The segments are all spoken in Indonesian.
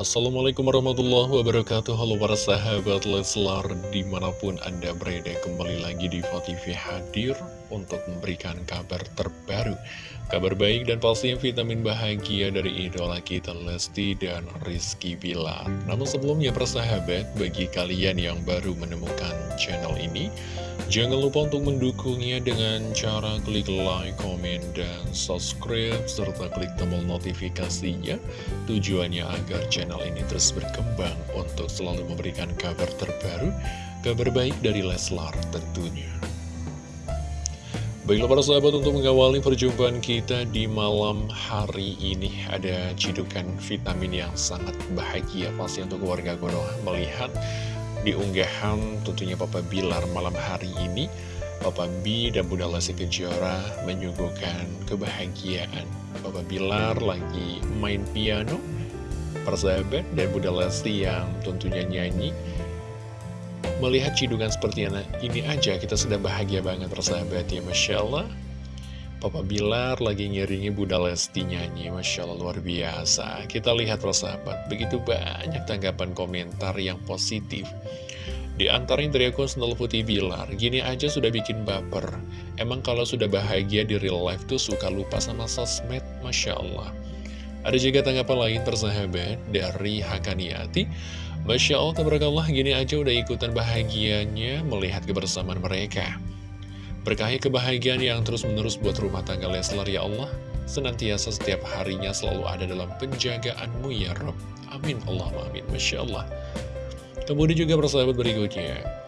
Assalamualaikum warahmatullahi wabarakatuh Halo para sahabat Leslar Di mana pun anda berada kembali lagi di TV hadir Untuk memberikan kabar terbaru Kabar baik dan pastinya vitamin bahagia dari idola kita Lesti dan Rizky Bilar Namun sebelumnya para sahabat Bagi kalian yang baru menemukan channel ini Jangan lupa untuk mendukungnya dengan cara klik like, komen, dan subscribe, serta klik tombol notifikasinya. Tujuannya agar channel ini terus berkembang untuk selalu memberikan kabar terbaru, kabar baik dari Leslar tentunya. Baiklah para sahabat untuk mengawali perjumpaan kita di malam hari ini ada cidukan vitamin yang sangat bahagia pasti untuk warga Konoha melihat di unggahan tentunya Papa Bilar malam hari ini Papa B dan Bunda Lesti Kejora menyuguhkan kebahagiaan Papa Bilar lagi main piano persahabat dan Bunda Lesti yang tentunya nyanyi Melihat cidungan seperti ini aja kita sudah bahagia banget persahabat ya Masya Allah. Papa Bilar lagi ngiringi Bunda Lesti nyanyi Masya Allah luar biasa. Kita lihat persahabat Begitu banyak tanggapan komentar yang positif. Di antaranya dari akun Putih Bilar Gini aja sudah bikin baper. Emang kalau sudah bahagia di real life tuh suka lupa sama sosmed Masya Allah Ada juga tanggapan lain persahabat Dari Hakaniati. Masya Allah, tabarakallah, gini aja udah ikutan bahagianya melihat kebersamaan mereka. Berkahi kebahagiaan yang terus-menerus buat rumah tangga Leslar ya Allah Senantiasa setiap harinya selalu ada dalam penjagaanmu ya Rob Amin Allah amin. Masya Allah. Kemudian juga persahabat berikutnya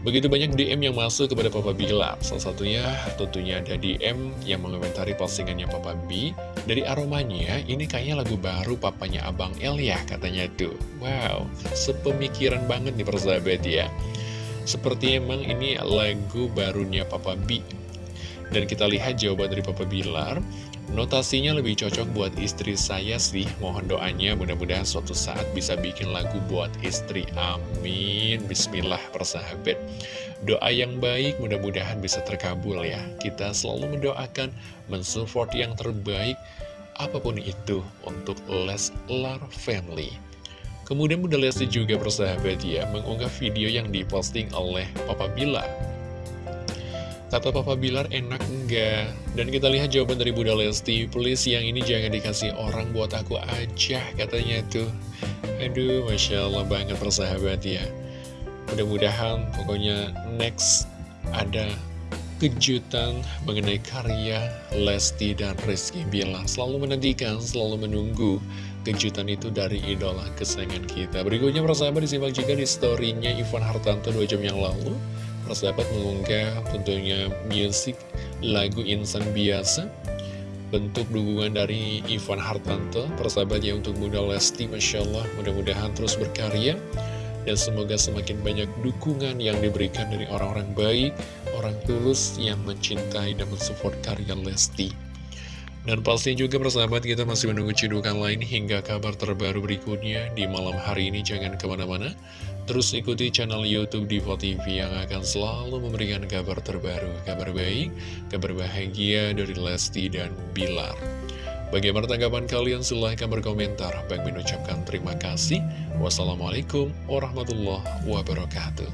Begitu banyak DM yang masuk kepada Papa Bilar Salah satunya tentunya ada DM yang mengomentari postingannya Papa B. Dari aromanya, ini kayaknya lagu baru papanya Abang El ya katanya tuh. Wow, sepemikiran banget nih persahabat ya. Seperti emang ini lagu barunya Papa B. Dan kita lihat jawaban dari Papa Bilar Notasinya lebih cocok buat istri saya sih. Mohon doanya mudah-mudahan suatu saat bisa bikin lagu buat istri. Amin. Bismillah persahabat. Doa yang baik mudah-mudahan bisa terkabul ya. Kita selalu mendoakan mensupport yang terbaik Apa pun itu untuk Leslar Family. Kemudian Bunda Lesti juga bersahabat ya mengunggah video yang diposting oleh Papa Bilar. Kata Papa Bilar enak enggak? Dan kita lihat jawaban dari Bunda Lesti, please yang ini jangan dikasih orang buat aku aja katanya tuh. Aduh, Masya Allah banget persahabat ya. Mudah-mudahan pokoknya next ada kejutan mengenai karya Lesti dan Rizky Bilar. Selalu menantikan, selalu menunggu kejutan itu dari idola kesayangan kita Berikutnya persahabat disimak juga di storynya Ivan Hartanto 2 jam yang lalu Persahabat mengunggah tentunya musik lagu Insan Biasa Bentuk dukungan dari Ivan Hartanto Persahabat ya untuk Bunda Lesti Masya Allah mudah-mudahan terus berkarya dan semoga semakin banyak dukungan yang diberikan dari orang-orang baik, orang tulus yang mencintai dan mensupport karya Lesti. Dan pasti juga persahabat kita masih menunggu cidukan lain hingga kabar terbaru berikutnya di malam hari ini jangan ke mana-mana. Terus ikuti channel Youtube Diva TV yang akan selalu memberikan kabar terbaru, kabar baik, kabar bahagia dari Lesti dan Bilar. Bagaimana tanggapan kalian? Silahkan berkomentar. Baik mengucapkan terima kasih. Wassalamualaikum warahmatullahi wabarakatuh.